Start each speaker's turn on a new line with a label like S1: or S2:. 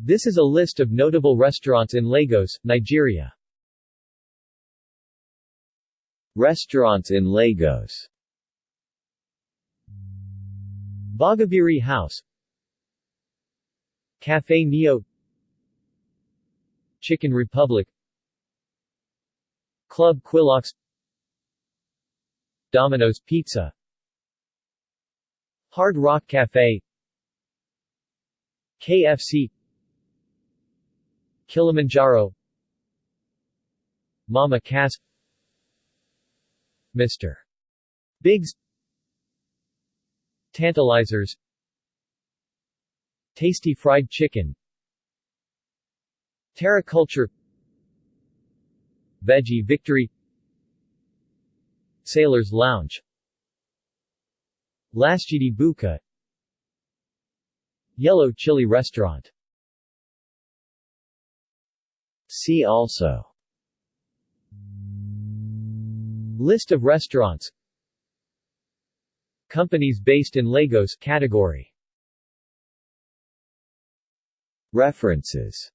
S1: This is a list of notable restaurants in Lagos, Nigeria.
S2: Restaurants in Lagos.
S1: Bogobiri House. Cafe Neo. Chicken Republic. Club Quilox Domino's Pizza. Hard Rock Cafe. KFC Kilimanjaro. Mama Cass Mr. Biggs. Tantalizers. Tasty Fried Chicken. Terra Kulture. Veggie Victory. Sailor's Lounge. Lasgidi Buka. Yellow Chili Restaurant
S2: See also.
S1: List of restaurants. Companies based in Lagos category.
S2: References